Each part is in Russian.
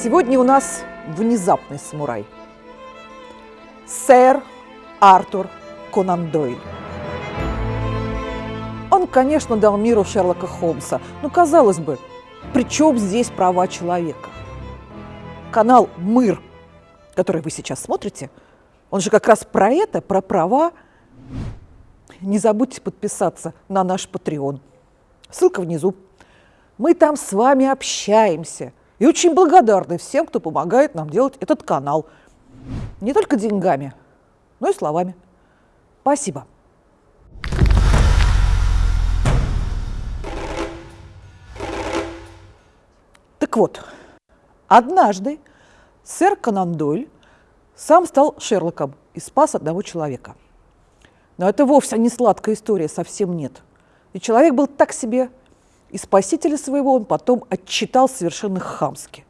Сегодня у нас внезапный самурай. Сэр Артур Конан Дойль. Он, конечно, дал миру Шерлока Холмса, но, казалось бы, при чем здесь права человека? Канал «Мыр», который вы сейчас смотрите, он же как раз про это, про права. Не забудьте подписаться на наш Patreon. Ссылка внизу. Мы там с вами общаемся и очень благодарны всем, кто помогает нам делать этот канал. Не только деньгами, но и словами. Спасибо. Так вот, однажды сэр Конан Дойль сам стал Шерлоком и спас одного человека. Но это вовсе не сладкая история, совсем нет. И человек был так себе, и спасителя своего он потом отчитал совершенно хамски.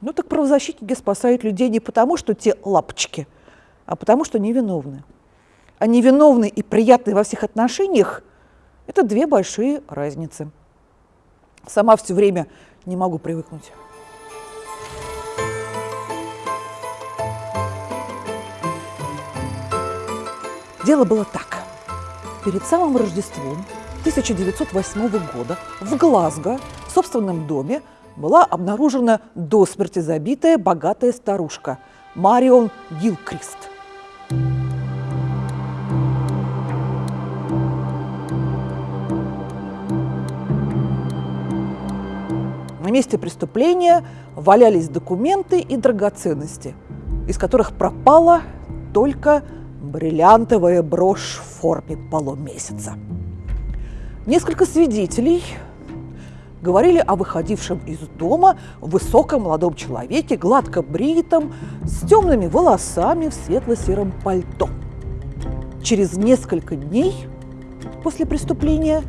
Ну так правозащитники спасают людей не потому, что те лапочки, а потому, что невиновны. А невиновный и приятный во всех отношениях – это две большие разницы. Сама все время не могу привыкнуть. Дело было так. Перед самым Рождеством 1908 года в Глазго, в собственном доме, была обнаружена до смерти забитая богатая старушка Марион Гилкрист. На месте преступления валялись документы и драгоценности, из которых пропала только бриллиантовая брошь в форме полумесяца. Несколько свидетелей говорили о выходившем из дома высоком молодом человеке, гладко бритом, с темными волосами в светло-сером пальто. Через несколько дней после преступления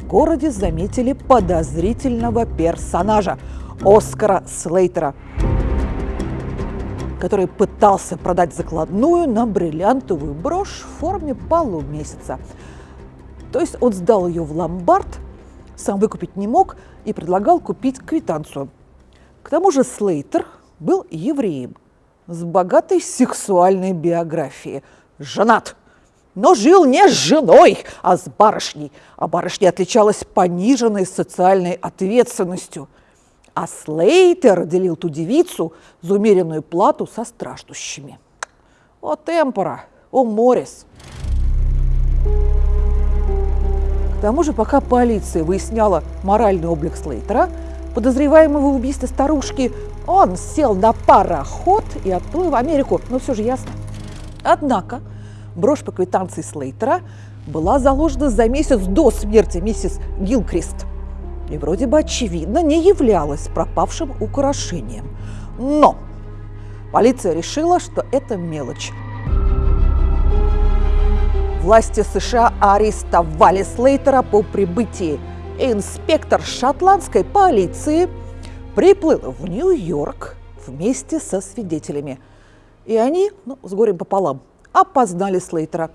в городе заметили подозрительного персонажа Оскара Слейтера – который пытался продать закладную на бриллиантовую брошь в форме полумесяца. То есть он сдал ее в ломбард, сам выкупить не мог и предлагал купить квитанцию. К тому же Слейтер был евреем с богатой сексуальной биографией. Женат, но жил не с женой, а с барышней. А барышня отличалась пониженной социальной ответственностью – а Слейтер делил ту девицу за умеренную плату со страждущими. О темпора, о морис. Тому же, пока полиция выясняла моральный облик Слейтера, подозреваемого в убийстве старушки, он сел на пароход и отплыл в Америку. Ну, все же ясно. Однако брошь по квитанции Слейтера была заложена за месяц до смерти миссис Гилкрист – и вроде бы очевидно не являлась пропавшим украшением. Но полиция решила, что это мелочь. Власти США арестовали Слейтера по прибытии. Инспектор шотландской полиции приплыл в Нью-Йорк вместе со свидетелями. И они, ну, с горем пополам, опознали Слейтера.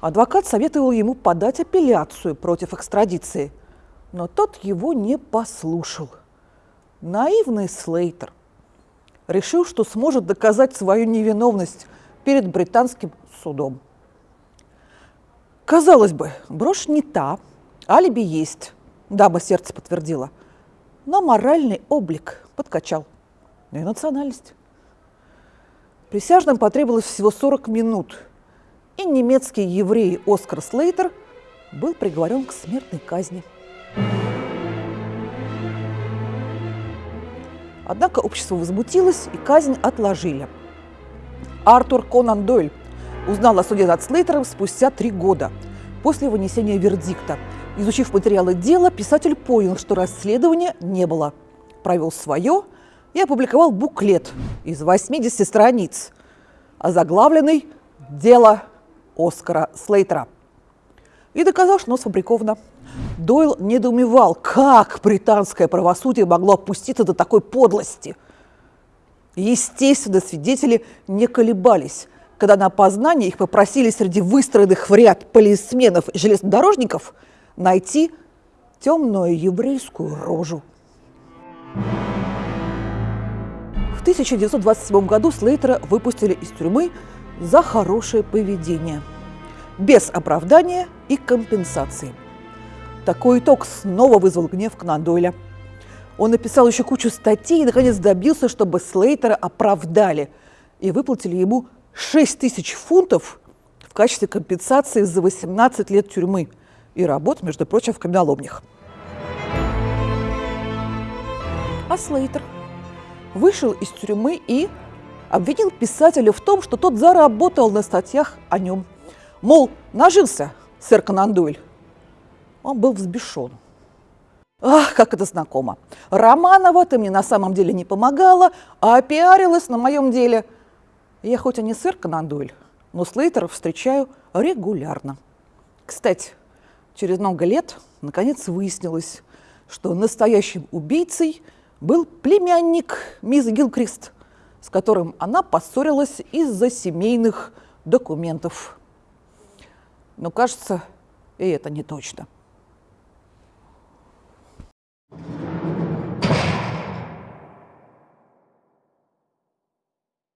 Адвокат советовал ему подать апелляцию против экстрадиции – но тот его не послушал. Наивный Слейтер решил, что сможет доказать свою невиновность перед британским судом. Казалось бы, брошь не та, алиби есть, дама сердце подтвердила, но моральный облик подкачал, ну и национальность. Присяжным потребовалось всего 40 минут, и немецкий еврей Оскар Слейтер был приговорен к смертной казни. Однако общество возмутилось и казнь отложили. Артур Конан Дойль узнал о суде над Слейтером спустя три года после вынесения вердикта. Изучив материалы дела, писатель понял, что расследования не было. Провел свое и опубликовал буклет из 80 страниц, озаглавленный «Дело Оскара Слейтера». И доказал, что оно сфабриковано. Дойл недоумевал, как британское правосудие могло опуститься до такой подлости. Естественно, свидетели не колебались. Когда на опознание их попросили среди выстроенных в ряд полисменов и железнодорожников найти темную еврейскую рожу. 1927 году Слейтера выпустили из тюрьмы за хорошее поведение, без оправдания и компенсации. Такой итог снова вызвал гнев Конан Дойля. Он написал еще кучу статей и, наконец, добился, чтобы Слейтера оправдали и выплатили ему 6 тысяч фунтов в качестве компенсации за 18 лет тюрьмы и работ, между прочим, в каменоломнях. А Слейтер вышел из тюрьмы и обвинил писателя в том, что тот заработал на статьях о нем. Мол, нажился сэр Конан. Он был взбешен. Ах, как это знакомо. Романова ты мне на самом деле не помогала, а опиарилась на моем деле. Я хоть и не сэр Конан Дойль, но Слейтеров встречаю регулярно. Кстати, через много лет наконец выяснилось, что настоящим убийцей был племянник мисс Гилкрист, с которым она поссорилась из-за семейных документов. Но кажется, и это не точно.